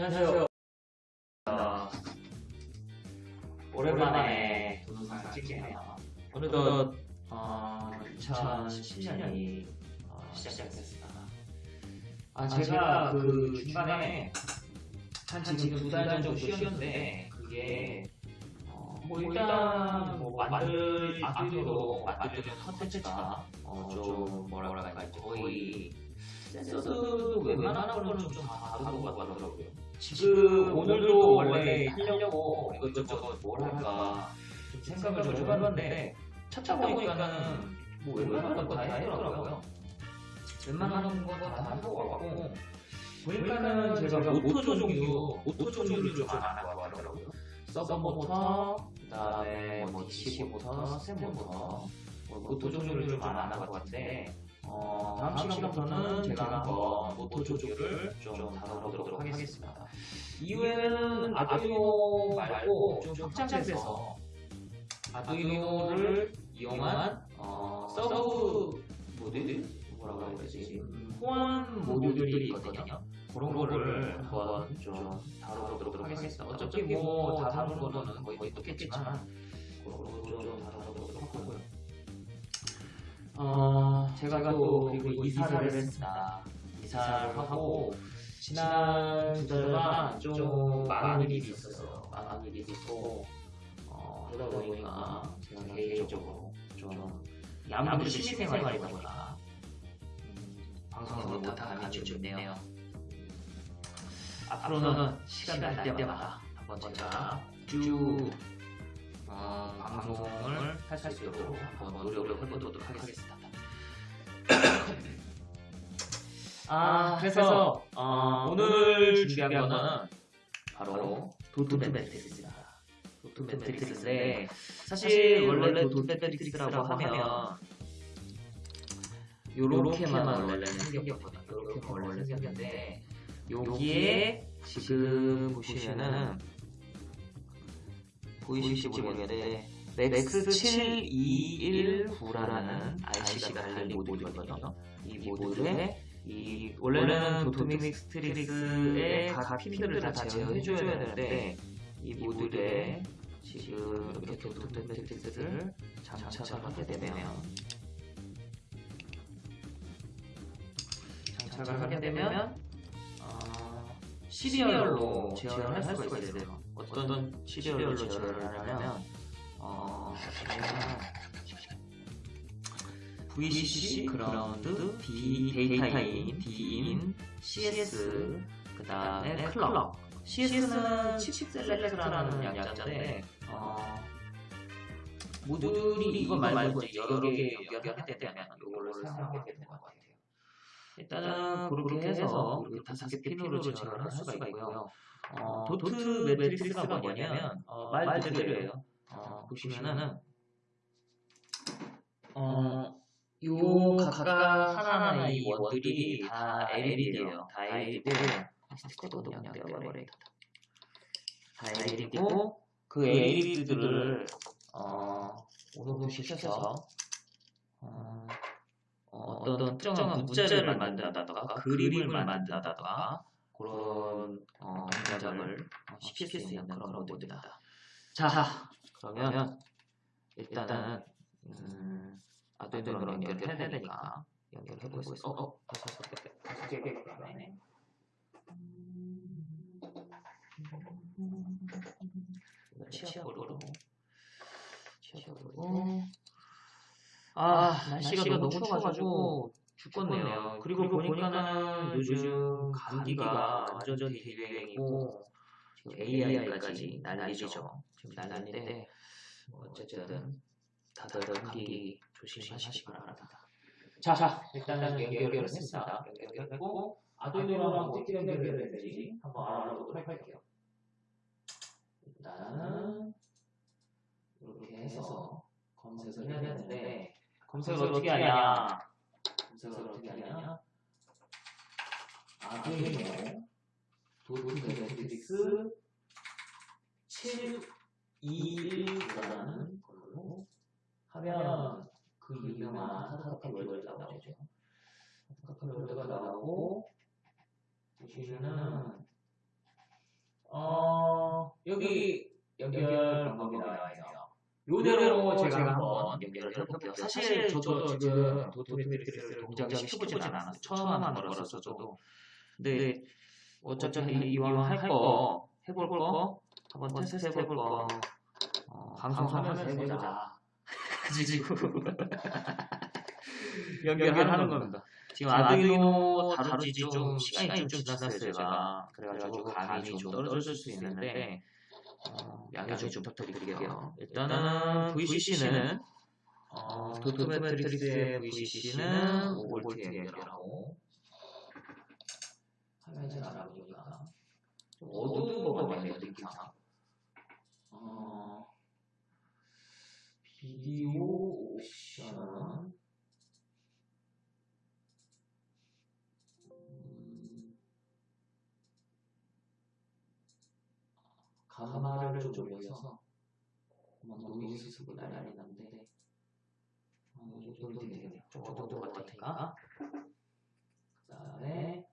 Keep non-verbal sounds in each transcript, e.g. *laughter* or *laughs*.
안녕하세요. 어, 오랜만에 동영상 찍네요. 어느덧 어, 2010년이 어, 시작됐습니다. 아, 제가 그 중간에 한 지금 두 달 정도 쉬었는데 그게 어, 뭐 일단 뭐 만들 아두이노로 만들려는 컨텐츠가 어, 좀 뭐랄까 거의 센서도 웬만한 거는 좀 다 다룬 것 같더라고요. 지금 오늘도 원래 하려고 이것저것 뭘 할까 좀 생각을 좀 해봤는데 찾다 보니까는 뭐 웬만한 건 다 했더라고요. 웬만한 건 다 한 것 같고 보니까는 제가 모터 종류, 모터 종류를 좀 안 한 것 같더라고요. 서보 모터, 그 다음에 뭐 DC 모터, 스텝 모터, 뭐 모터 종류를 좀 안 한 것 같은데 어, 다음 시간부터는 제가 한번 모터 종류를 좀 다뤄보도록 하겠습니다. 이후에는 아두이노 말고 좀 확장돼서 아두이노를 이용한 어, 서브 모듈? 뭐라고 해야 되지? 호환 모듈들이 있거든요. 그런 거를 한번 좀 다뤄보도록 하겠습니다. 어차피 뭐 다 다루는 거는 거의 똑같겠지만 그런 거좀 다뤄보도록 하고요. 어, 제가 또 그리고 이사를 했습니다. 이사를 하고 지난 두 달간 좀 많은 일이 있었어요. 많은 일이 있고 어, 그러다 보니까 제가 개인적으로 좀 아무래도 취미생활이다 보니까 음, 방송을 못한 감이 좀 있네요. 앞으로는 시간 날 때마다 한번 제가 쭉 어, 방송을 할 수 있도록 한번 노력을 해보도록 하겠습니다. 아, 그래서 어, 오늘 준비한 거는 바로 도트 매트릭스입니다. 도트 매트릭스인데 사실 원래 도트 매트릭스라고 하면 요렇게만 원래는 생겼거든요. 요렇게만 원래 생겼는데 여기에 지금 보시면은 보이실지 모르겠는데 MAX 7219라는 IC가 달린 모듈이거든요. 이 모듈에 이 원래는 도트 매트릭스의 각 핀들을 다 제어해줘야 되는데 이 모듈에 지금 이렇게 도트매트릭스를 장착을 하게 되면 장착을 하게 되면 어, serial로 제어를 할 수가 있어요. 어떤 serial로 제어를 하냐면 어, VCC, 그라운드, D, 데이터 in, D in, CS, 그 다음에 clock. CS는 chip select라는 약자인데, 어, 모듈이 이거 말고 여러 개 연결하게 되면 이걸로 사용하게 되는 것 같아요. 일단은 그렇게 해서 이렇게 다섯 개 핀으로 제어를 할 수가 있고요. 어, 도트 매트릭스가 뭐냐면, 어, 말 그대로예요. 어, 보시면은, 어, 요 각각 하나하나의 이 원들이 다 LED예요. 다 LED고 스티커도 그냥 떼어버려야겠다. 다 LED고 그 LED들을 어, 오너분시켜서 어, 어떤 특정한 문자를 만든다던가 그림을 만든다던가 그런 어, 동작을 시킬 수 있는 그런 모드입니다. 자, 그러면 일단은 음, 아두이노로 연결을 해야 되니까 연결을 해보겠습니다. 어, 어, 다섯 개, 다섯 개, 네. 치아보로. 아, 날씨가, 너무 추워가지고 죽겠네요. 그리고, 보니까는 요즘 감기가 완전히 대유행이고 AI까지 난리죠. 지금 난리인데 뭐 어쨌든 다들 감기 조심하시기 바랍니다. 자, 자 일단은 연결을 했습니다. 연결했고 아두이노랑 어떻게 연결해야 되는지 한번 알아보도록 할게요. 일단은 이렇게 해서 검색을 해야 되는데 검색을 어떻게 하냐? 검색을 어떻게 하냐? 아두이노 도트 매트릭스 721라는 걸로 하면 그 유명한 하드카피 월드가 나오죠. 하드카피 월드가 나오고 보시면은 여기 연결 방법이 나와 있네요. 요대로 제가 한번 연결을 해볼게요. 사실 저도 지금 도트매트릭스를 동작을 시켜보진 않았어요. 처음 하는 거라서 저도. 근데 어차피 이왕 할 거, 해볼 거, 한번 테스트 해볼 거, 어, 방송하면서 해보자. 가지고 *laughs* *laughs* 연결하는 겁니다. 지금 아두이노 다루지 좀 시간이 좀 지났어요 제가 그래가지고 감이 좀 떨어질 수 있는데 어, 양해 좀 부탁드릴게요. 일단은 VCC는 어, 도트 매트릭스의 VCC는 5V 연결하고 화면이 잘 나오니까 좀 어두운 거가 많네요 느낌상 어, 비디오 옵션 감마를 좀 올려서 노이즈 수고 난리가 났는데 어, 이 정도 되겠네요. 좀 어두운 것 같으니까 그 다음에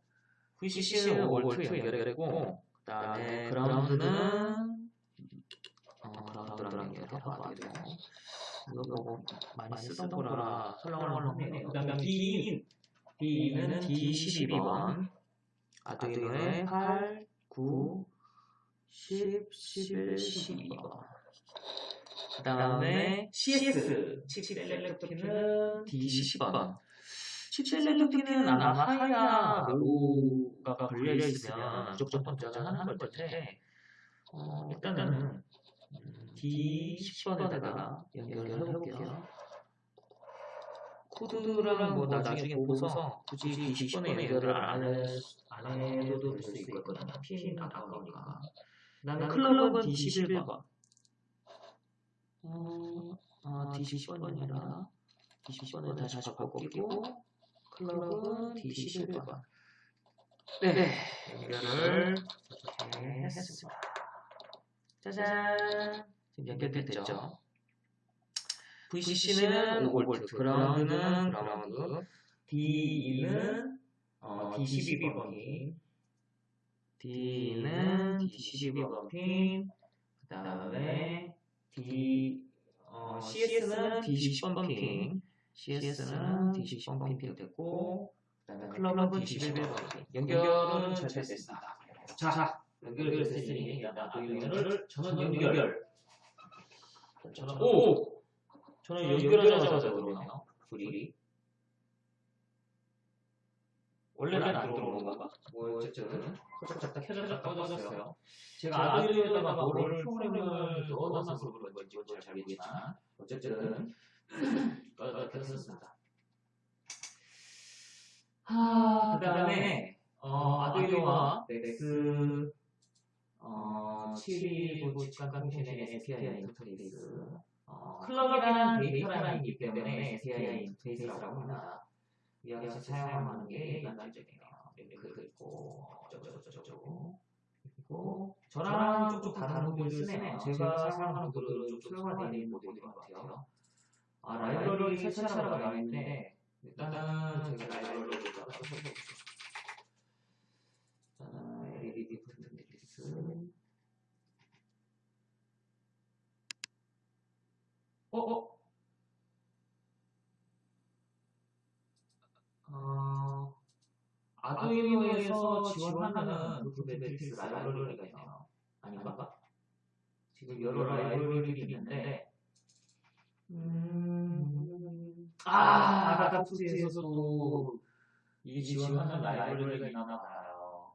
VCC는 5V 연결했고 그 다음에 그라운드는 어, 그라운드랑 연결하고 돼요. 이거 뭐 많이 쓰던 거라 설렁설렁 하네요. 그 다음에 D in D는 D12번 아두이노의 8, 9, 10, 11, 12번 그 다음에 CS chip selector 키는 D10번. chip selector 키는 아마 high야 low가 걸려있으면 무조건 번쩍을 하는 걸 텐데 어, 일단은 D10번에다가 연결을 해볼게요. 코드랑 뭐 나중에 보고서 굳이 D10번에 연결을 안, 해도 될 수 있거든요. 핀 아까우니까 나는 클럽은 D11번. 어, 아, D10번이 아니라 D10번을 다시 바꿔보고 클럽은 D11번. 네, 연결을 이렇게 했습니다. 짜잔. 지금 연결됐죠? VCC는 5V 그라운드는 그라운드 D1은 어, D12번 D는 D12번 핀, 그 다음에 D, 어, CS는 D10번 핀, CS는 D10번 핀 됐고, 그 다음에 클럽은 D11번 핀. 연결은 잘 됐습니다. 자, 연결됐으니 아두이노를 전원 연결. 저는, 오! 저는 연결하자마자 그러네요. 불이. 원래는 안 들어오는 건가? 뭐 어쨌든 살짝 켜졌다 꺼졌어요. 제가 아두이노에다가 뭐를 프로그램을 넣어놔서 그런 건지 잘 모르겠지만 어쨌든 *laughs* 켜졌습니다. 하, 그 다음에 어, 아두이노와 넥스 어, 719 직관 통신의 SPI 인터페이스 어, 클럭이라는 데이터 라인이기 때문에 SPI 인터페이스라고 합니다. 같이 사용하는 게 일반적이에요. 링크도 있고 어쩌고저쩌고 그리고 저랑 좀 다른 모드를 쓰네요. 제가 사용하는 모드는 좀 소형화되어 있는 모드인 것 같아요. 아 라이브러리 설치하라고 나와 있는데 일단은 제가 라이브러리를 써보겠습니다. 일단은 LED 매트릭스 어? 어? 어, 아두이노에서 지원하는 그 매트릭스 라이브러리가 있네요. 아닌가? 지금 여러 라이브러리들이 있는데, 음, 아, 아다프트에서도 이 지원하는 라이브러리가 있나 봐요.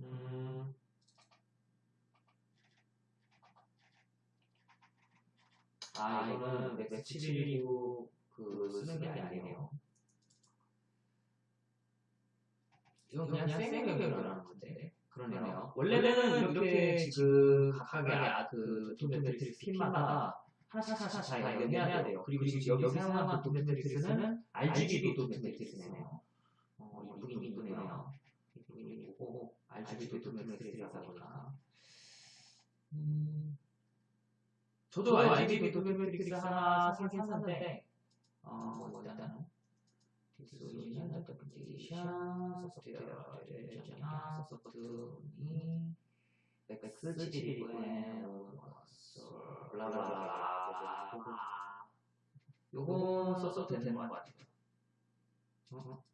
음, 아, 이거는 넥스 719 그 쓰는 게 아니네요. 이건 그냥 연결하는 건데. 그러네요. 원래는 이렇게 지금 각각의 아, 그 도트매트릭스 핀마다 하나씩 하나씩 다 연결해야 돼요. 그리고 지금 여기 사용한 도트매트릭스는 RGB. 어, 이쁘긴 이쁘네요. 이쁘긴 이쁘고 RGB 도트매트릭스라서 보니까. 음, 저도 RGB 도트매트릭스 하나 사긴 샀는데 어, 뭐 일단은 this original application software 전용 소프트니 MAX 7219고요 blah blah blah 요거 써도 되는 것 같아요 어?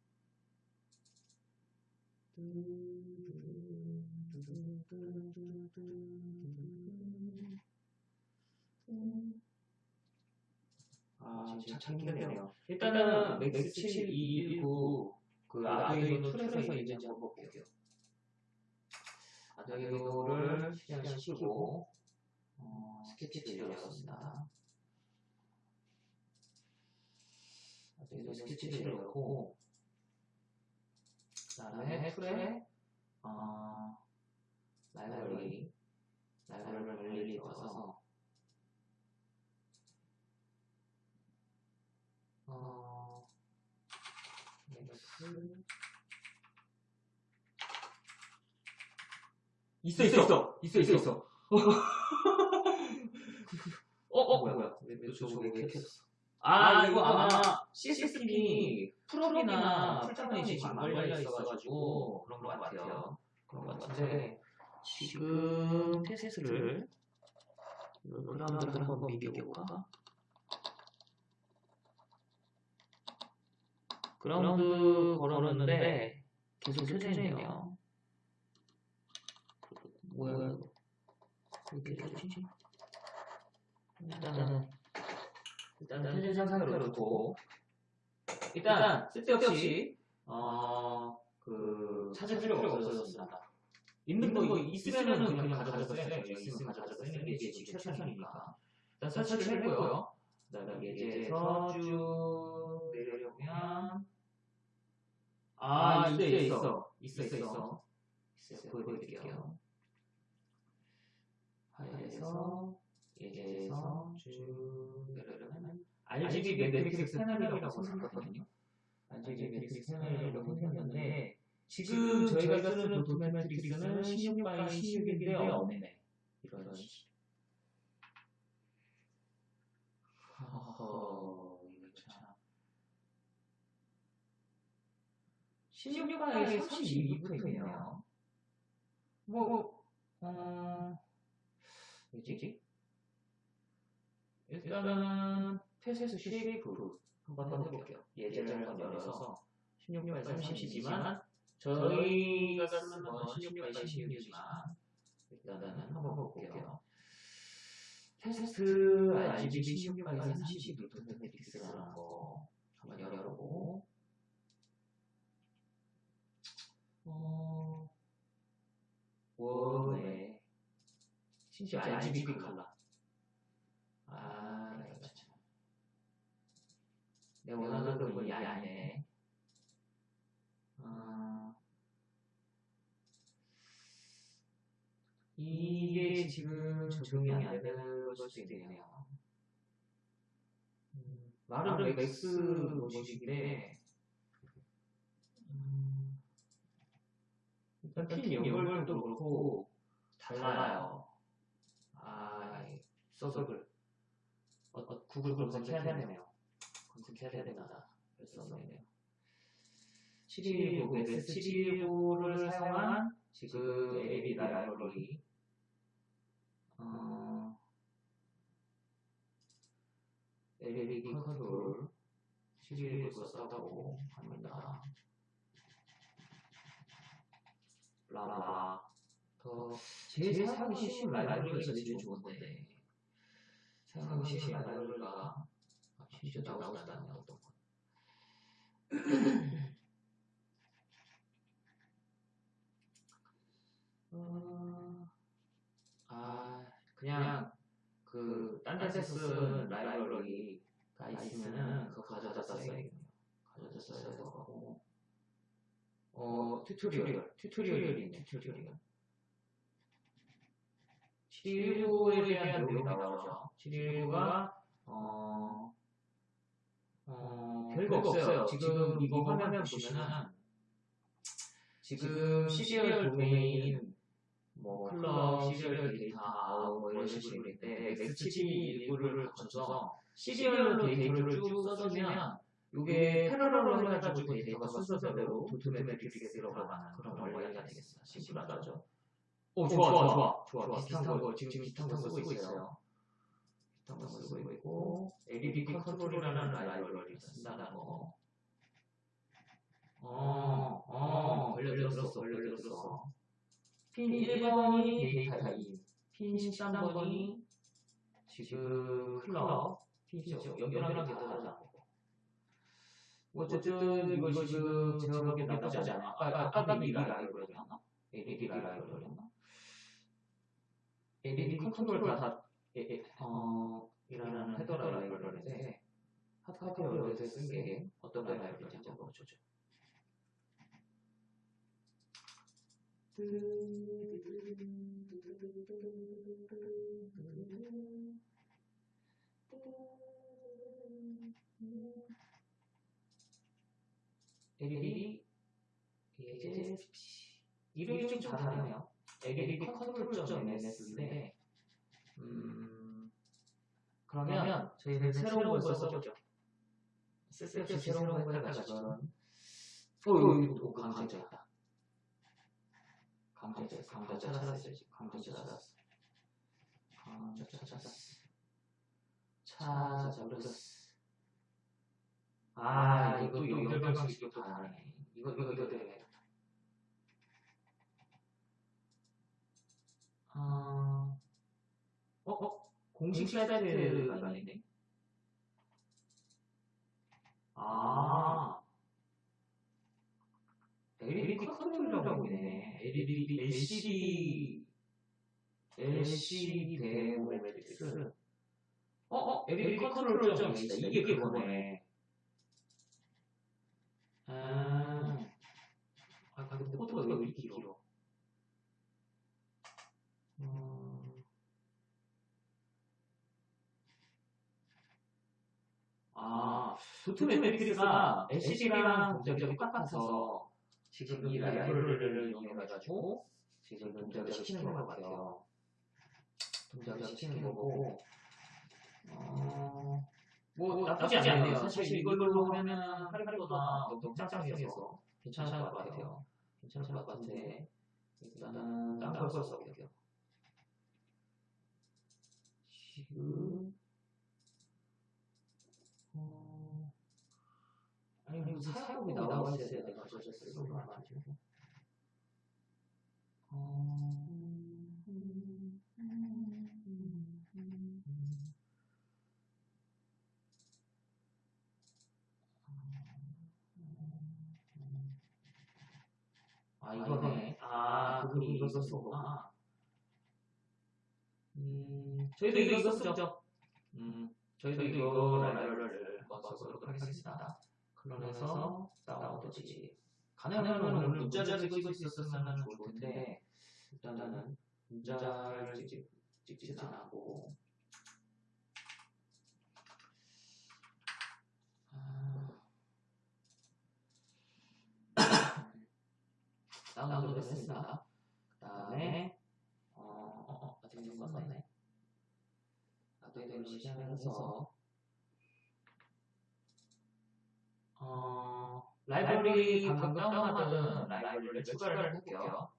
아, 지금 참 힘드네요. 일단은 MAX 7219 그 Arduino tool에서 이제 한번 볼게요. Arduino를 실행시키고 어, 스케치를 열었습니다. Arduino 스케치를 열고 그 다음에 tool에 어, 라이브러리 라이브러리를 넣어서 어, 맥스 있어 있어 있어 있어 있어 있어 *laughs* 어, 어, 뭐야, 뭐야. 왜, 왜 저거 왜 켰어? 아, 이거 아마 CSSP 프로그램이나 풀자본이 지금 안 걸려 있어가지고 그런 것 같아요. 그런 것 같은데, 지금 테스트를, 그라운드를 한번 비벼볼까? 그라운드 걸었는데, 계속 켜져 있네요. 뭐야, 이거. 왜 이렇게 켜지지? 일단은 일단은 현재 상상으로 놓고 일단 쓸데없이 어 그 찾을 필요가 없어졌습니다. 있는 거 있으면은 그냥 가져갔어요. 있으면 가져갔어요. 이게 지금 최선이니까 일단 설치를 했고요. 그 다음에 이제 서 쭉 내려보면 아 있어 있어 있어 있어 있어 보여드릴게요. 파일에서 예제에서 쭉 내려가면 RGB 매트릭스 패널이라고 생각하거든요. RGB 매트릭스 패널이라고 생각했는데 지금 저희가 쓰는 도트 매트릭스는 16x 16인데 없네. 이런 식. 허허, 이거 참. 16x에 32붙어있네요. 뭐, 어, 뭐지? 일단은 펫에서 12% 한번 해볼게요. 예제를 한번 열어서 16발 30이지만 저희가 쓰는 건 16발 16이지만 일단은 한번 볼게요. 테스트 RGB 16발 30 노트 매트릭스라는 거 한번 열어보고 어... 원에 심지어 RGB 칼라 아, 이거 참. 내 원하는 그분이 아니네. 아, 이게 지금 적용이 안 되는 걸 수도 있네요. 음, 말은 맥스 모식인데, 음, 일단 핀 연결도 그렇고, 달라요. 아, 서석을. 어, 어, 구글 검색해야 되네요. 검색해야 없네요. 719, MS 719를 사용한 지금 AB 라이브러리 어, AB 컨트롤 719 썼다고 합니다. 블 라블라 더 제일 사용하기 쉬운 라이브러리가 제일 좋은데 사용하기 쉬운 라이브러리가 진짜 나오지 않나요? 어떤 거? 어, 아, 그냥 그 딴 데서 쓴 라이브러리가 있으면은 그거 가져다 써야겠네요. 가져다 써야 될 거고. 어, tutorial, tutorial이 있네, tutorial. 719에 대한 내용이 나오죠. 719가 어, 어, 별거 없어요. 지금 이거 화면 보시면은 지금 serial data in 뭐 clock, serial data out 뭐 이런 식으로 있는데 MAX7 1 9를 거쳐서 serial로 데이터를 쭉 써주면 이게 parallel로 해가지고 데이터가 순서대로 도트 매트릭스에 들어가는 그런 원리가 되겠습니다. 심플하죠? 오, 좋아, 좋아, 좋아, 좋아. 비슷한 거, 지금 비슷한 거 쓰고 있어요. 비슷한 거 쓰고 있고, LED 컨트롤이라는 라이브러리를 쓴다는 거. 어, 어, 걸려들었어, 걸려들었어. 핀 1번이 데이터 2, 핀 13번이 지금 클럽, 핀 10, 연결하는 게 않고. 어쨌든 이거 지금 제가 보기엔 나쁘지 않아. 아, 아까 미리 라이브러리였나? LED 라이브러리였나? LED 컨트롤 다, 어, 이라는 헤더 라이브러리인데, 하드웨어에서 쓴게 어떤 라이브러리인지 한번 보죠. LED ESP 이름이 좀 다르네요. LED 컨트롤.ms인데 음 그러면 저희는 새로운 걸 써보죠. 쓸데없이 새로운 걸 해가지고 어 여기 또 강제했다. 강제 강제 찾았어요. 강제 찾았어. 강제 찾았어. 찾아버렸어. 아, 이것도 연결 방식이 또 다르네. 이거, 이거, 이거 때문에. 아, 어, 어? 공식 사이트가 아니네. 아, LED 컨트롤이라고 있네. LED, LCD, LCD 도트 매트릭스. 어, 어, LED control 좀 있다. 이게 그거네. 아, 아, 근데 포트가 왜 이렇게 길어? 음, 아, 도트 매트릭스가 LCD랑 동작이 똑같아서 지금 이 라이브러리를 이용해가지고 지금 동작을 시키는 것 같아요. 동작을 시키는 거고, 어, 뭐 나쁘지 않네요. 사실 이걸로 하면은 할인보다 너무 짱짱해서 괜찮을 것 같아요. 괜찮을 것 같은데 일단은 딴걸 써볼게요. 지금 아니 무슨 있어야 내가 저저 쓰는 거 어... 아 이거네. 아 그분이 이거 썼구나. 음, 저희도 이거 썼죠. 음, 저희도 이거 라이브러리를 써보도록 하겠습니다. 클론에서 다운로드지. 가능하면 오늘 문자를 찍고 있었으면 좋을 텐데 일단은 문자를 찍, 찍지는 않고 *coughs* 다운로드 했습니다. 그 다음에 어, 어, 어, 아직 못 썼네. 업데이트를 시작해서 어, 라이브러리 방금 다운받은 라이브러리를 추가를 해볼게요.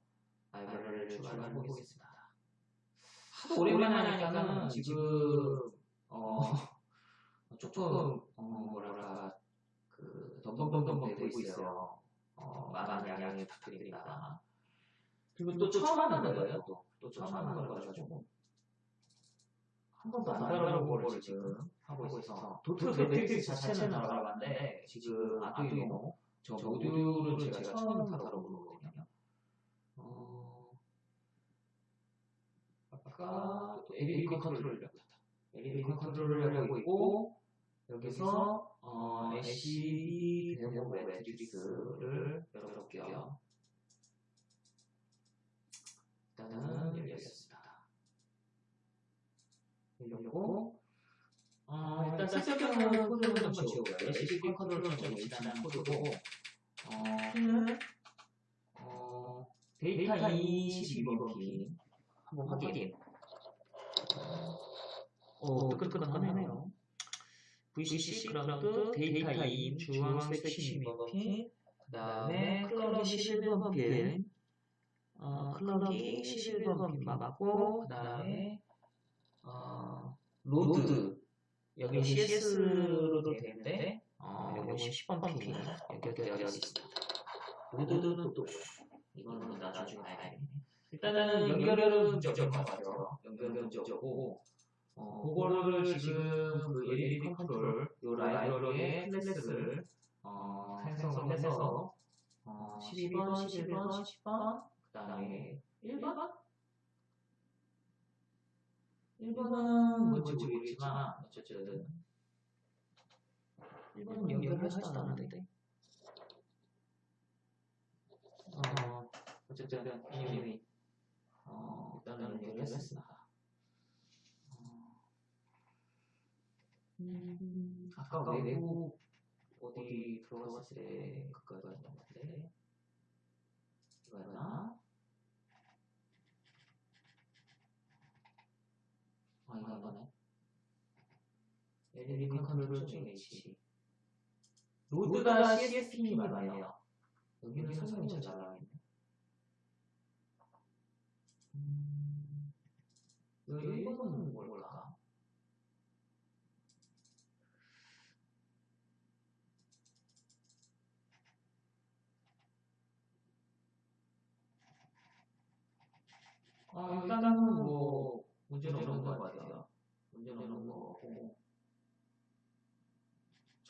라이브러리를 추가를 해보겠습니다. 하도 오랜만에 하니까는 지금 *laughs* 어, 조금 어, 뭐랄까 그 덤덤덤덤 되고 있어요. 어, 많은 양해 부탁드립니다. 그리고 또, 또 처음 하는 거예요, 또. 또 처음 하는 거라가지고. 한 번도 안 다뤄본 거를 지금 하고 있어서. 도트 매트릭스 자체는 알아봤는데, 지금 아두이노, 저 모듈을 제가 처음 다뤄보는 거거든요. 어, 아까 또 LED 컨트롤을 LED 컨트롤을 하고 있고, 여기서 어, LCD 데모 매트릭스를 열어볼게요. 일단은 열렸습니다. 열렸고 어, 일단 쓸데없는 코드를 한번 지워볼게요. LCD 컨트롤은 좀 일단은 코드고. 어, 어, 데이터 22번 핀 한번 확인. 오, 뜨끈뜨끈하네요. VCC 그라운드 데이터 인 주황색 12번 핀 그다음에 클럭이 11번 핀 어, 클럭이 11번 핀 맞고 그 다음에 어, load 여기 CS로도 되는데 어, 여기 10번 핀 연결되어 있습니다. load는 또 이거는 나중에 봐야겠네. 일단은 연결은 문제없을 것 같아요. 연결은 문제없고 어, 그거를 지금 그 LED control 요 라이브러리의 클래스를 어, 생성을 해서 어, 12번, 11번, 10번 그 다음에 1번? 1번은 뭔지 모르겠지만 어쨌든 1번은 연결하지도 않았는데. 어, 어쨌든 이미 어, 일단은 연결했습니다. 음, 아까 외부 어디 들어갔을 때 그거가 있는데 이거였나? 아 이거 이거네 LED 컨트롤 중 H 로드가 CSP이 맞네요. 여기는 설명이 잘 나와있네 음, 여기 1번은 뭘까? 아, 일단은 뭐 문제는 없는 것 같아요.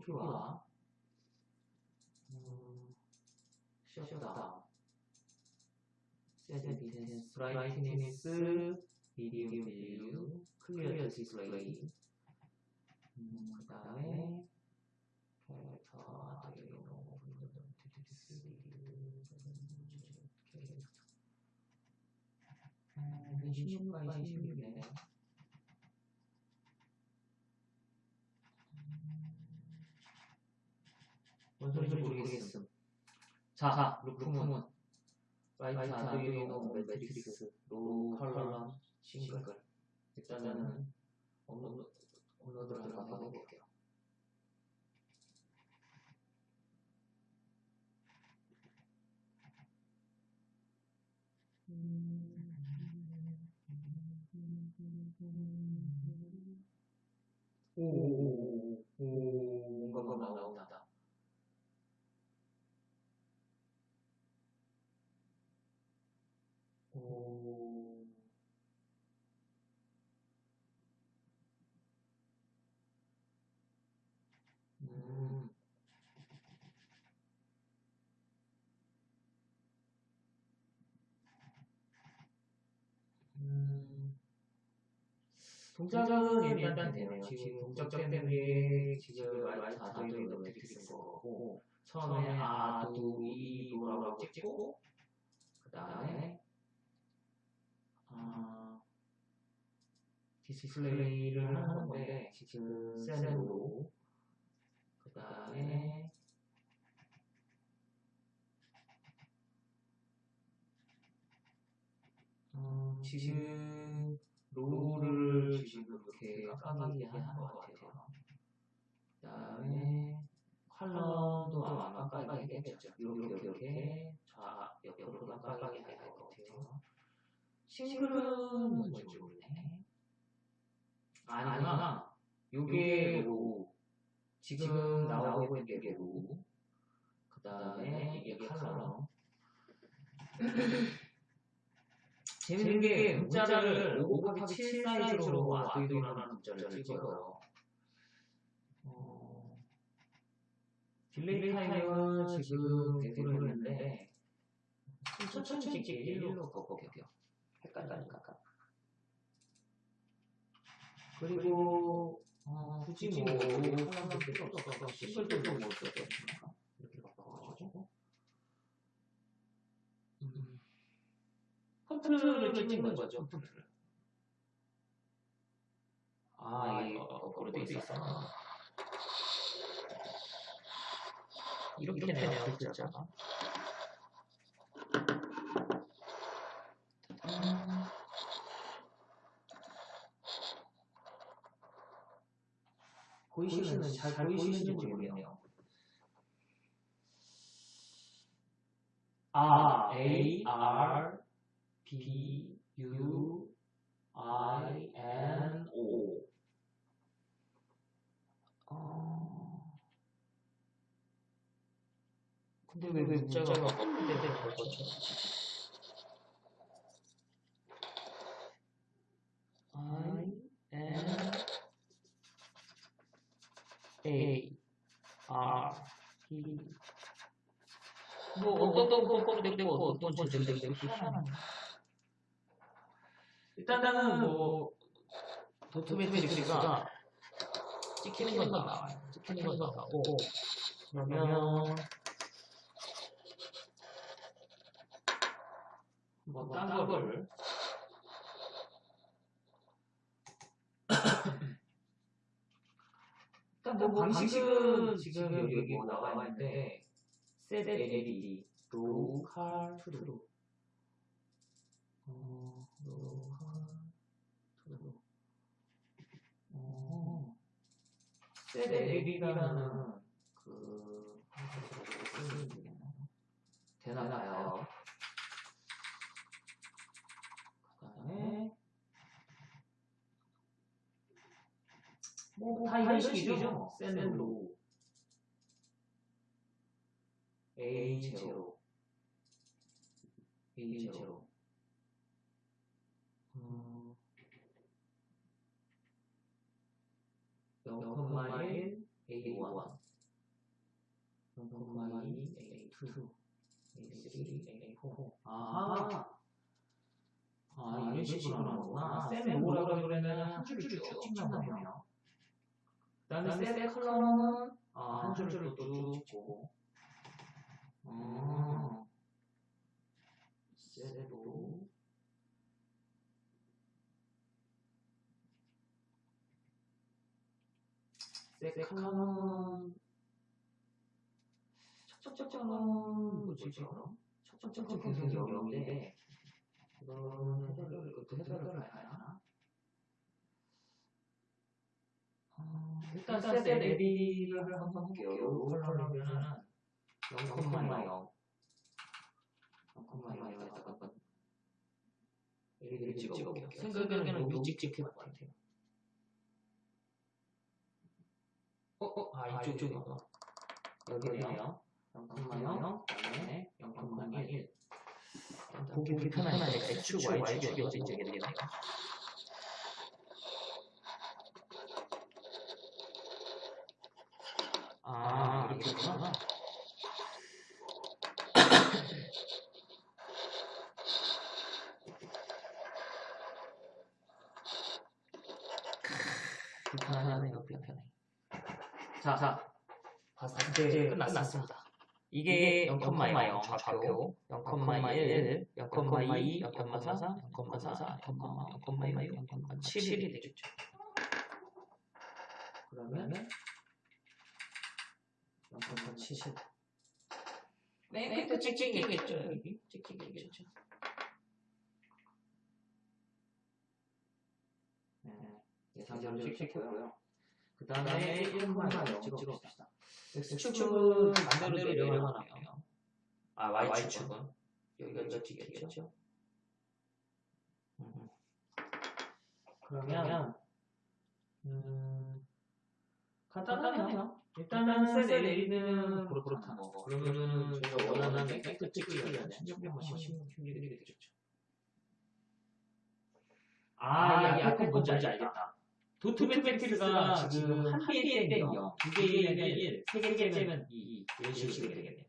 초기화 음, shutdown set intensity brightness medium value clear display 음, 그 다음에 character Arduino 음, 16 by 16이네. 뭔 소리인지 모르겠음. 자, 루프문. write Arduino matrix row column single. 일단은 업로드, 업로드를 한번 해볼게요. 오오오오 뭔가가 나온다. 동작은 일단 되네요. 지금 동작되는 게 지금 write Arduino matrix인 거고 처음에 아 두 이 노라고 찍고 그 다음에 아, 디스플레이를 하는 건데 지금 세로. 그 다음에 음, 지금 row를 지금 이렇게 깜깜하게 하는 것 같아요. 그 다음에 column도 아마 깜깜하게 했겠죠. 이렇게 이렇게 좌 옆으로 깜깜하게 할 것 같아요. single은 뭔지 모르네. 아니구나. 요게 row. 지금 나오고 있는 게 row. 그 다음에 이게 column. *laughs* 재밌는 게 문자를 5 곱하기 7 사이즈로 Arduino라는 문자를 찍어요. 어, delay time은 지금 대구로 했는데 천천히 찍기 1로 꺾어볼게요. 헷갈리니까. 그리고 어, 굳이 뭐, 뭐, 하나도 필요 없어. single도 뭐, 어떻게 이렇게 바꿔가지고. 음. 폰트를 찍는 거죠. 아, 이거 거꾸로 돼 있어. 이렇게 되네요, 글자가. 음. 보이시는 잘, 보이시는지 모르겠네요. 아, A R B U I N O. 어. 근데 왜, 왜 문자가 꺾는데 될 거죠? I N A R B 뭐 어떤 거꾸로 되고 어떤 전쟁 되고 희한하네. 일단은 뭐 도트매트릭스가 찍히는 건 나와요. 찍히는 건 나오고. 그러면 뭐딴 거를. *coughs* 일단 뭐 방식은 지금 여기 뭐 나와 있는데 set LED 로컬 트루. 어, 로컬 트루 어, set LED라는 그 되나요? 그다음에 뭐다 이런 식이죠. 셀로. A 제로. A 제로 음, 0,1 A1 0,2 A2 A3 A4 아, 아 이런 식으로 하는구나. 셀 로라고 그러면 한 줄을 쭉 찍나 보네요. 그 다음에 셀 컬러는 아, 한 줄로 쭉 찍고 어, 셀로 셀 컬러는 척척척은 뭐지 그럼? 척척척은 굉장히 어려운데 이거는 해설을 어떻게 해설을 해야 하나? 어, 일단 셋 LED를 한번 볼게요. 이걸 하려면은 0,0 0,0에다가 한번 LED를 찍어볼게요. 생각에는 찍힐 것 같아요. 어, 어, 아, 이쪽, 이쪽이구나. 여기네요. 0,0, 그다음에 0,1. 보기 불편하니까 X축, Y축이 어디 있게 되겠네요. 아, 이렇게 구나. *coughs* 불편하네요, 불편해. 자, 자, 봤을 때 끝났습니다. 이게 0,0 좌표, 0,1, 0,2, 0,4, 0,4, 0,5, 0,7이 되겠죠. 그러면 0,7. 맨 끝에 찍히겠죠, 여기. 찍히겠죠. 네, 예상대로 찍혔고요. 그 다음에 1,0 찍어봅시다. X축은 반대로 내려가나요? 아, Y축은? 여기가 찍히겠죠? 음. 그러면, 음, 간단하네요. 일단은 셀 내리는 그렇다는 거. 그러면은 저희가 원하는 팩트 찍으려면 신경만 심는 힘들게 되겠죠. 아, 이 앞에 뭔지 알겠다. 도트매트릭스가 지금 한 개에 떼면 0, 두 개에 떼면 1, 세 개에 떼면 2, 2 이런 식으로 되겠네요.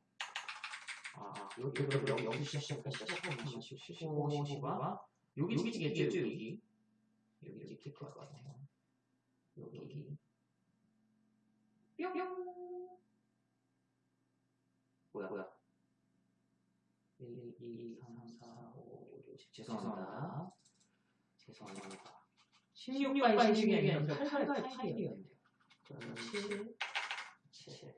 아, 여기 여기 여기 시작하면 시작하면 15, 15가 여기 찍히겠죠, 여기. 여기 찍힐 것 같아요. 여기 뿅. 뭐야, 뭐야. 1, 2, 3, 4, 5, 6, 7. 죄송합니다. 죄송합니다. 16 by 16이 아니라 8 by 8이었네요. 그러면 7, 7.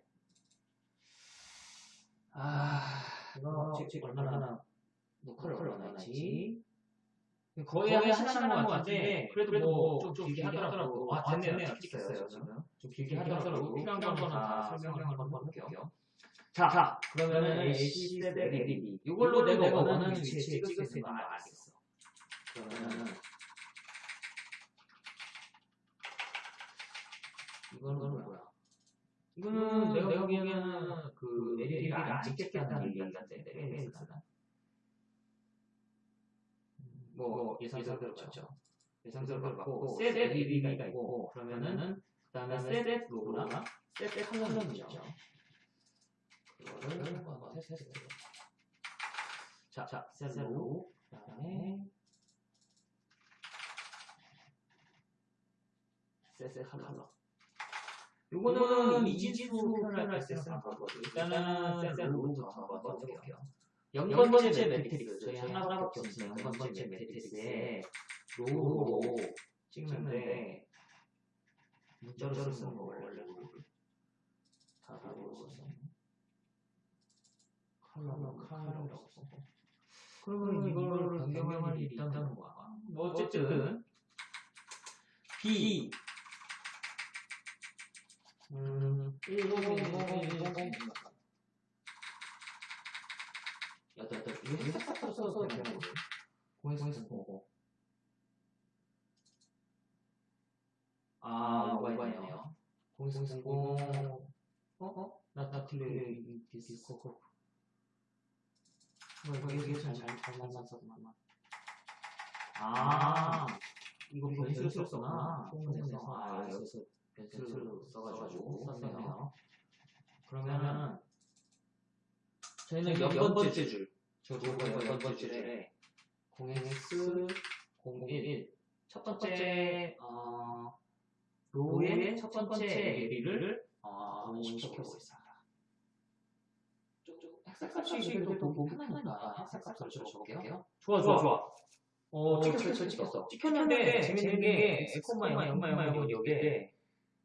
아, 이거 지금 얼마나 녹화를 얼마나 했지? 거의 한 시간 한것 같은데 그래도 뭐좀 길게 하더라고. 아, 됐네요. 찍혔어요, 지금. 좀 길게 하더라고. 필요한 거는 다 설명을 한번 할게요. 자, 자 그러면은 AC 대 LED. 이걸로 내가 원하는 위치에 찍을 수 있는 거 알겠어. 그러면 이거는 뭐야? 이거는 내가 보기에는 그 LED가 안 찍겠다는 얘기 같은데 LED가 뭐 예상대로 맞죠? 예상대로 맞고 셋 LED가 있고 그러면은 그 다음에 셋 로고나 set 있죠. 그거를 한번 테스트. 자, 자, set row고 그다음에 set column. 요거는 이진수 표현할 때 쓰는 거거든요. 일단은 set row부터 한번 해볼게요. 0번째 매트릭스 저희 하나밖에 없어요. 0번째 매트릭스에 row로 찍는데 문자로 쓰는 거 원래 다 로우로 써요. 컬러 컬러라고 써. 그러면 이걸 변경할 일이 있다는 거야. 뭐 어쨌든 B 음 101010 여덟 여덟 이거 싹싹 써서 되는 거예요. 공에서 보고. 아 있네요. 공에서 공공. 어 어? 나나 틀려 디스코. 뭐 이거 이게 잘잘 만났어 만아 이거 변수를 썼구나. 공에서 아 여기서 변수를 써가지고 썼네요. 그러면은 저희는 몇 번째 줄? 저도 몇 번째 줄에 0x 001. 첫 번째, 어, 로의 첫 번째 LED를 어, 시켜보겠습니다. 햇살값이 그래도 보기 편하니까 햇살값을 적어볼게요. 좋아, 좋아, 좋아. 어, 찍혔어, 찍혔어. 찍혔는데, 재밌는 게, X, 0,0,0 여기에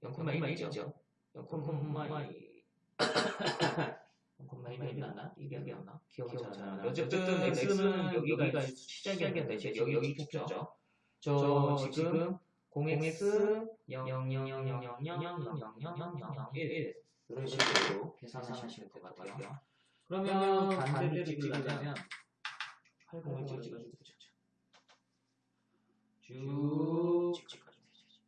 0,2 있죠? 0,2 1이었나? 1이었나? 기억이 잘안 나. 어쨌든 X는 여기가 시작이었는데 이제 여기 여기 있죠. 저 지금 0x 00000000001 이런 식으로 계산하시면 될것 같아요. 그러면 반대로 찍으려면 80을 찍어주면 되죠. 쭉 찍어주면 되죠.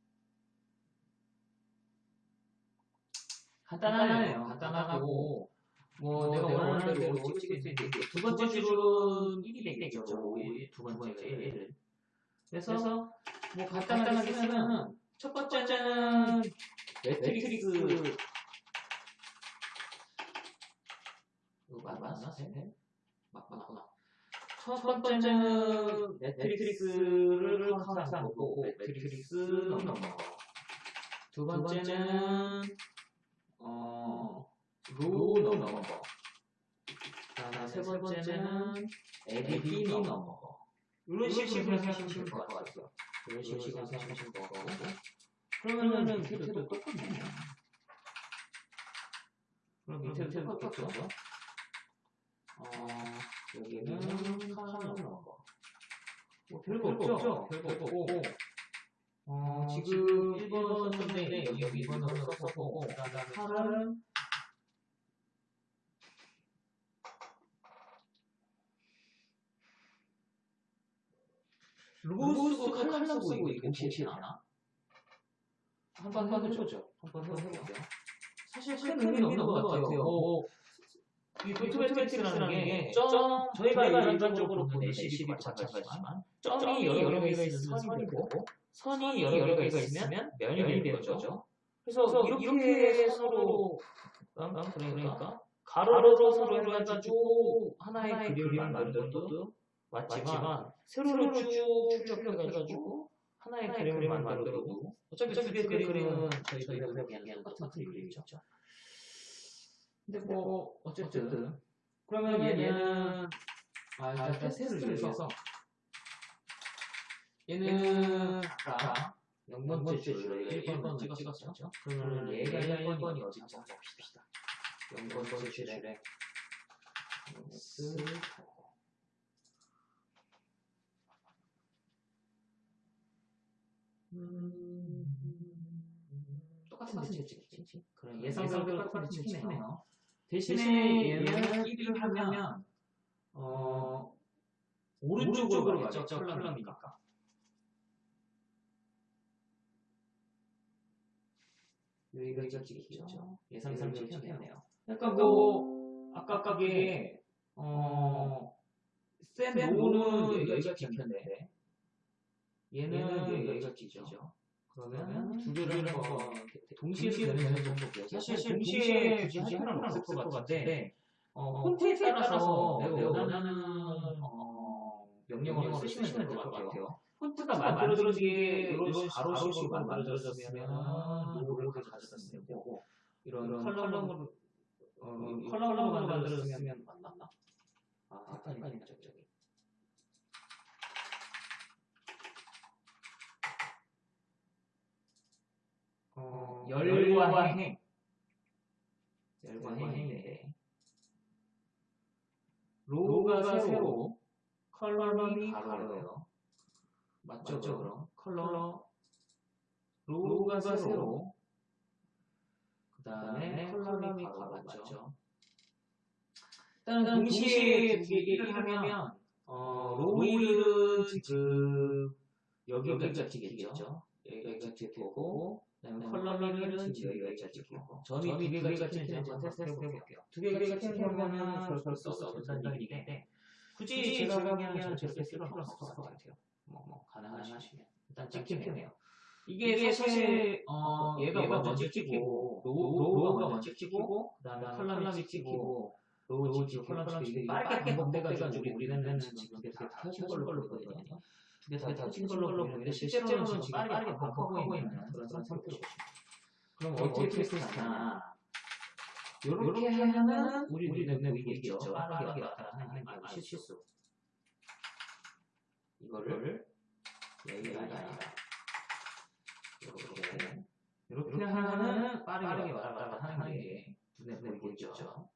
간단하네요. 간단하고 뭐, 내가 원하는 대로 찍을 수 있는데 두 번째 줄은 1이 되겠죠. 두 번째가 1을. 그래서 뭐 간단하게 쓰면은 첫 번째는 매트릭스 이거 맞나? 맞 맞구나. 첫 번째는 매트릭스를 항상 보고 매트릭스 넘버. 두 번째는 어 row number. 그다음에 세 번째는 LED number. 이런 식으로 하시면 될것 같아요. 이런 식으로 하시면 될것 같고. 그러면은 밑에도 똑같네요. 그럼 밑에도 똑같죠? 어, 여기는 column number. 뭐 별거 없죠? 별거 없고. 어, 지금 1번 썼는데 여기, 여기 2번으로 썼었고, 그 다음에 8은 로고 쓰고 칼럼 쓰고 이게 혹시 아나? 한번 해보죠. 한번 해볼게요. 사실 큰 의미는 없는 것 같아요. 뭐, 이 도트매트릭스라는 게, 점, 저희가 일반적으로 보는 LCD 마찬가지지만, 점이 여러 개가 있으면 선이 되고, 선이 여러 개가 있으면 면이 되는 거죠. 그래서 이렇게 서로, 그러니까, 가로로 서로 해가지고, 하나의 그림을 만들어도 맞지만, 세로로 쭉 출력해가지고 하나의 그림을 만들어도 어차피 두 개의 그림은 저희가 그냥 똑같은 그림이죠. 근데 뭐 어쨌든 그러면 얘는 아 일단 테스트를 써서 얘는 아까 0번째 줄에 1번을 찍었었죠. 그러면 얘가 1번이 어딘지 한번 봅시다. 0번째 줄에 똑같은 데 찍지. 그럼 예상대로 똑같은 데 찍히네요. 대신에 얘는 1위를 하면 어 오른쪽으로 가겠죠. 컬럼이니까. 여기가 찍히죠. 예상대로 찍히네요. 그러니까 뭐 아까 아까게 어센 로우는 여기가 찍혔는데 얘는 여기가 찍히죠. 그러면 두 개를 한번 동시에 되는 정도고요. 사실 동시에 굳이 할 필요는 없을 것 같은데 어, 폰트에 따라서 내가 원하는 어, 명령어를 쓰시면 될 것 같아요. 폰트가 만들어지게 이런 가로식으로 만들어졌으면 row를 가져갔으면 되고 이런 column으로 어, column으로 만들어졌으면 맞나? 아, 헷갈리네 저기. 어, 열과 행. 열과 행인데 row가 세로, column이 가로예요. 맞죠, 그럼? 컬러 로우가 세로, 그 다음에 column이 가로 맞죠? 일단 동시에 두 개를 하면 어, row는 지금 여기가 찍히겠죠? 여기가 column이는 지금 여기가 찍히고 점이 두 개가 찍히는지 한번 테스트 해볼게요. 두 개가 찍히면 벌써 된다는 얘기인데 굳이 제가 보기에는 저렇게 쓸 필요는 없을 것 같아요. 뭐, 뭐 가능하시면 일단 찍히네요. 이게 사실 어, 얘가 먼저 찍히고 row가 먼저 찍히고 그다음에 column이 찍히고 row 찍히고 column 찍히고 빠르게 반복돼가지고 우리는 지금 되게 다 켜진 걸로 보거든요. 근데 다 켜진 걸로 보이는데 실제로는 지금 빠르게 반복하고 있는 그런 상태로 그럼 어떻게 테스트하냐 이렇게 하면은 우리 눈에 보이겠죠. 빠르게 왔다 하는 게 실수. 이거를 여기가 아니라 이렇게 이렇게 하면은 빠르게 왔다 갔다 하는 게 눈에 보이겠죠.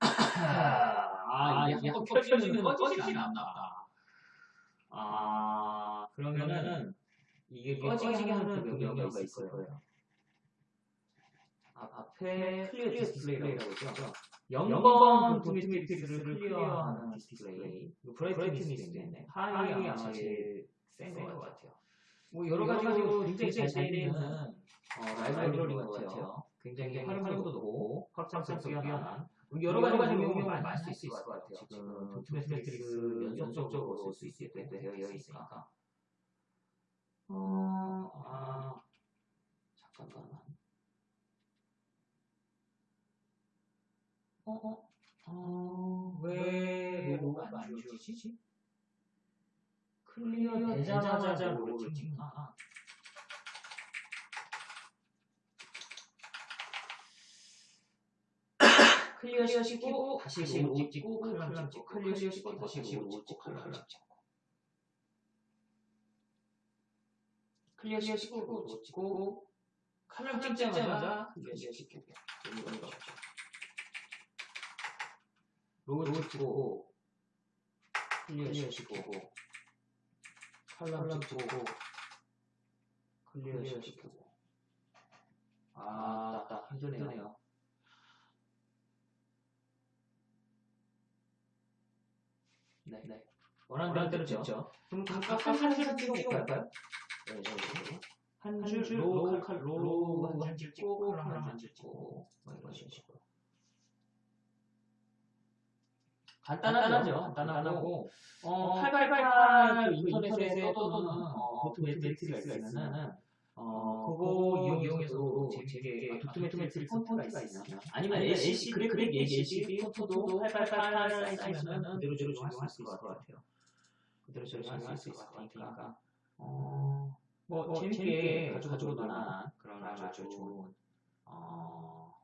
아, 이게 한번 펼쳐지면 꺼지진 않나. 아, 그러면은 이게 꺼지게 하는 그 명령어가 있을 거예요. 아, 앞에 clear display라고 있죠. 0번 dot matrix를 clear하는 디스플레이. brightness 있네. high 아마 제일 센것 같아요. 뭐 여러 가지로 굉장히 잘 되는 어, 라이브러리인 것 같아요. 굉장히 활용도도 높고 확장성도 뛰어난 여러 가지 응용을 많이 쓸수 있을 것 같아요. 지금 dot matrix 연속적으로 쓸 수 있게 되어 있으니까. 어, 아, 잠깐만. 어, 어, 어, 왜 row가 안 지워지지? clear 되자마자 로고를 찍나? 아, *coughs* clear 시키고 다시 row 찍고 column 찍고 clear 시키고 다시 row 찍고 column 찍고 clear 시키고 찍고 column 찍자마자 clear 시키고 이런 거 없죠. row 찍고 clear 시키고 column 찍고 clear 시키고 아, 딱 힘드네요. 네, 네. 원하는 대로 찍죠. 그럼 각각 한줄 찍어 볼까요? 네, 네, 네. 한줄 row 칼 row 한줄 찍고 column 한줄 찍고 뭐 이런 식으로. 간단하죠. 간단하고 어, 888그 인터넷에 떠도는 어, dot matrix가 있으면은 어, 그거 이용해서도 재밌게 도큐멘터리 콘텐츠가 있으면. 아니면 LCD 그래 그래 LCD 폰트도 888 사이즈면 그대로 저로 적용할 수 있을 것 같아요. 그대로 적용할 수 있을 것 같으니까. 어, 뭐 재밌게 가지고 놀 만한 그런 아주 좋은 어,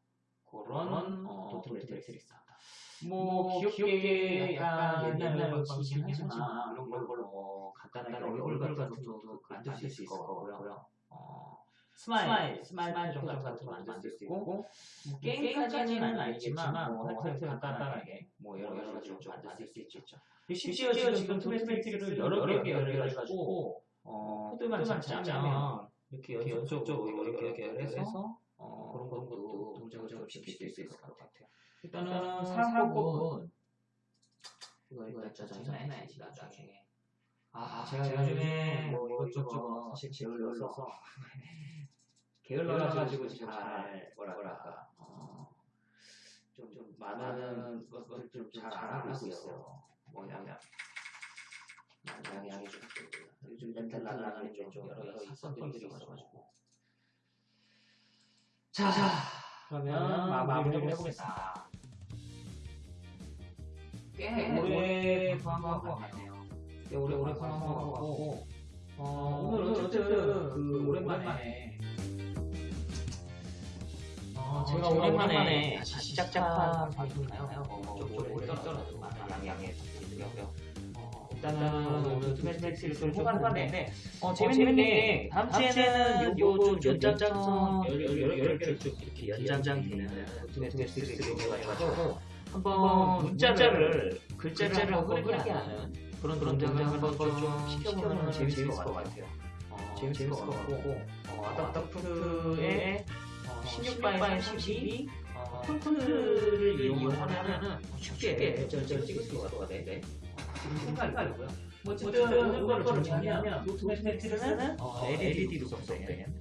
그런 어, 도트레트리 있습니다. 뭐 귀엽게 약간 옛날 방식이긴 하지만 이런 걸로 뭐 간단하게 얼굴 같은 것도 만들 수 있을 거고요. 어, smile, smile 정도 같은 거 만들 수 있고 뭐 게임까지는 아니지만 뭐 하여튼 간단하게 뭐 여러 가지로 좀 만들 수 있겠죠. 심지어 지금 도트레트리를 여러 개 연결해가지고 어, 코드만 잡자면 이렇게 연속적으로 개 연결해서 어, 그런 것도 동작을 좀 시킬 수 있을 것 같아요. 일단은 사람복은 이거 이거 진짜 해놔야지 나중에. 아 제가 요즘에 뭐 이것저것 사실 게을러서 *laughs* 게을러가지고 지금 잘 뭐랄까. 좀좀 많은 것들 좀잘 안 하고 있어요. 뭐냐면 양양이 양이 좀 요즘 멘탈 나가는 좀 여러 여러 사건들이 있어가지고. 자 그러면 마무리를 해보겠습니다. 꽤 오래 구한 것 같네요. 꽤 오래 오래 구한 것 같고 어, 오늘 어쨌든 그 오랜만에 어, 제가 오랜만에 다시 시작한 방송이나요? 어, 좀 오래 떨어도 많은 양해 부탁드리고요. 어, 일단은 오늘 투매트리스를 좀 해봤는데 어, 재밌는 게 다음 주에는 요거 좀 연장성 여러 개를 좀 이렇게 연장되는 투매트리스를 해가지고 한번 문자를 글자를 한번 흐르게 하는 그런 그런 등을 한번 좀 시켜보면 재밌을 것 같아요. 어, 재밌을 것 같고. 어, 아답터프의 16바에 12 폰트를 이용하면은 쉽게 절절 찍을 수가 있거든요. 지금 생각이고요. 뭐 어쨌든 오늘 거를 정리하면 노트매트리스는 LED로 구성된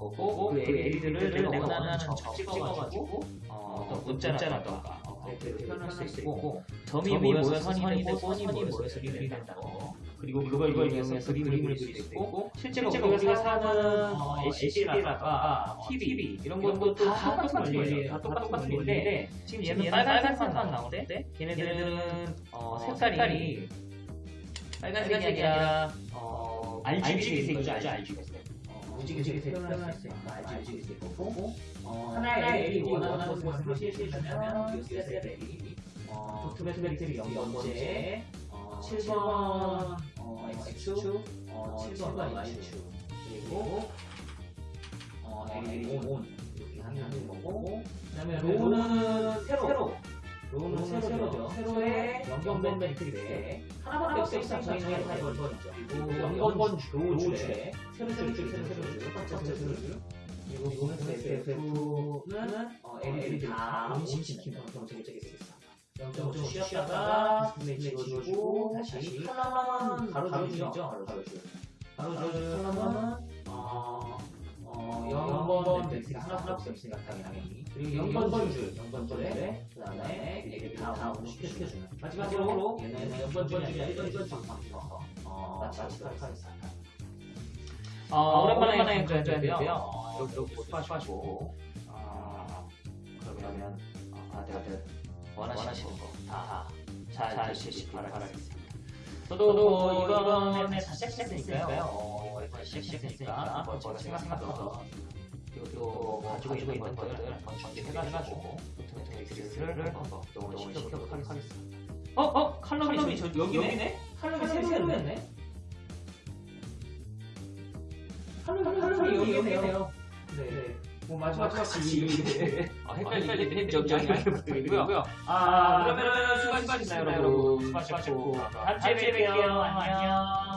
거고 그 LED를 내가 원하는 점 찍어가지고 어떤 문자라던가. 표현할 수 있고 점이 모여서 선이 되고 선이 모여서 그림이 된다는 거 그리고 그걸 이용해서 그림을 그릴 수 있고 실제로 우리가 사는 LCD라든가 TV 이런 것도 다 똑같은 원리예요. 다 똑같은 원리인데 지금 얘는 빨간색만 나오는데 걔네들은 어, 색깔이 빨간색이 아니라 어, RGB색이죠. RGB 색. 무지개색 표현할 수 있는 RGB색 거고 어, 하나의 LED 원하는 실시하면 USB LED 어, 도트매트릭 0번째 어, 7번 어, X축 어, 7번 Y축 그리고 어, LED ON 이렇게 하는 거고 그 다음에 로우는 세로 로우는 세로죠 세로에 연결된 매트릭스에 하나밖에 없어요 저희는 다 열번이죠. 그리고 연번 로우줄에 세로줄 세로줄 세로줄 첫 번째 세로줄 그리고 이거는 FF는 어, LED 다 온시키는 그런 정책이 있습니다. 좀 쉬었다가 디스플레이 찍어주고 다시 컬러는 가로줄이죠. 가로줄. 가로줄 컬러는 어, 어, 0번 매트가 하나밖에 없으니까 당연히 0번 줄, 0번 줄에 그 다음에 LED 다 온시켜주는 마지막으로 얘는 0번 줄이 1번 줄 방송에서 어, 마치도록 하겠습니다. 어, 오랜만에 강좌인데요. 어, 여기 여기 수고하시고. 어, 그러면 어, 다들 원하시는 거다잘 실시 바라겠습니다. 저도 이번에 다시 시작했으니까요. 어, 이번에 시작했으니까 뭐 제가 생각했던 가지고 있는 것들을 한번 정리해가지고 도트매트릭스를 한번 또 시켜보도록 하겠습니다. 어? 어? 칼럼이 저 여기네? 칼럼이 새로였네? 칼럼이 칼럼이 여기네요. 네. 뭐 마지막 같이 아, 헷갈리네. 저기 부탁드리고요. 아, 그러면은 수고하셨습니다, 여러분. 수고하셨고 다음 주에 뵐게요. 안녕.